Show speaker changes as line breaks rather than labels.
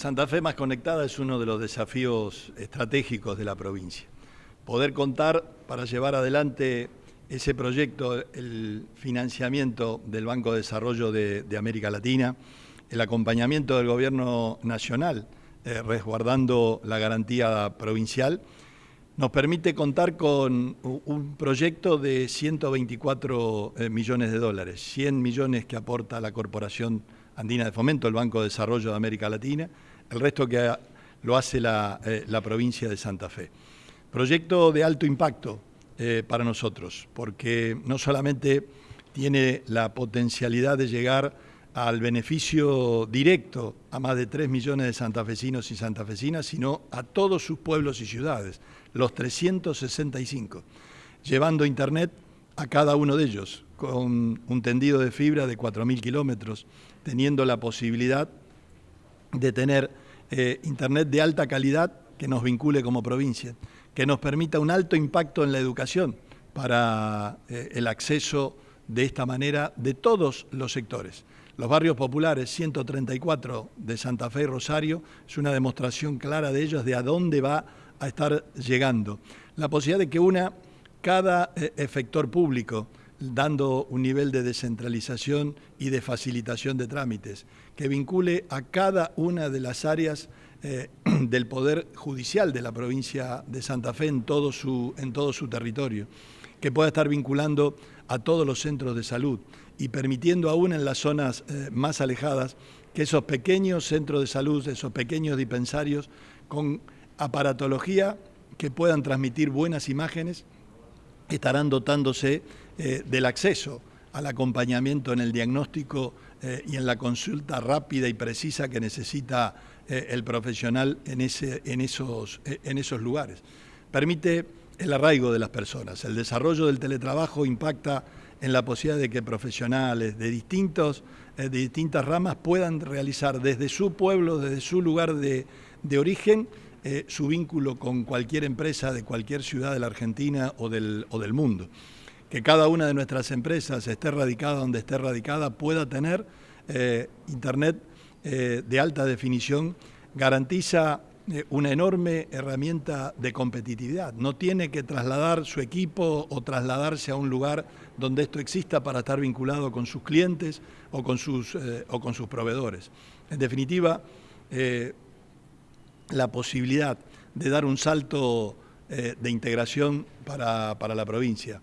Santa Fe más conectada es uno de los desafíos estratégicos de la provincia. Poder contar para llevar adelante ese proyecto, el financiamiento del Banco de Desarrollo de, América Latina, el acompañamiento del Gobierno Nacional, eh, resguardando la garantía provincial, nos permite contar con un proyecto de 124 eh, millones de dólares, 100 millones que aporta la Corporación Andina de Fomento, el Banco de Desarrollo de América Latina, el resto que lo hace eh, la, provincia de Santa Fe. Proyecto de alto impacto eh, para nosotros, porque no solamente tiene la potencialidad de llegar al beneficio directo a más de 3 millones de santafesinos y santafesinas, sino a todos sus pueblos y ciudades, los 365, llevando Internet a cada uno de ellos, con un tendido de fibra de 4.000 kilómetros, teniendo la posibilidad de tener eh, Internet de alta calidad que nos vincule como provincia, que nos permita un alto impacto en la educación para eh, el acceso de esta manera de todos los sectores. Los barrios populares, 134 de Santa Fe y Rosario, es una demostración clara de ellos de a dónde va a estar llegando. La posibilidad de que una, cada eh, efector público, dando un nivel de descentralización y de facilitación de trámites, que vincule a cada una de las áreas eh, del Poder Judicial de la provincia de Santa Fe en todo su, en todo su territorio, que pueda estar vinculando a todos los centros de salud y permitiendo aún en las zonas eh, más alejadas que esos pequeños centros de salud, esos pequeños dispensarios con aparatología que puedan transmitir buenas imágenes, estarán dotándose eh, del acceso al acompañamiento en el diagnóstico eh, y en la consulta rápida y precisa que necesita eh, el profesional en, ese, en, esos, en esos lugares. Permite el arraigo de las personas. El desarrollo del teletrabajo impacta en la posibilidad de que profesionales de, distintos, de distintas ramas puedan realizar desde su pueblo, desde su lugar de, de origen, eh, su vínculo con cualquier empresa de cualquier ciudad de la Argentina o del, o del mundo. Que cada una de nuestras empresas, esté radicada donde esté radicada, pueda tener eh, Internet eh, de alta definición, garantiza una enorme herramienta de competitividad. No tiene que trasladar su equipo o trasladarse a un lugar donde esto exista para estar vinculado con sus clientes o con sus, o con sus proveedores. En definitiva, la posibilidad de dar un salto eh, de integración para, la provincia.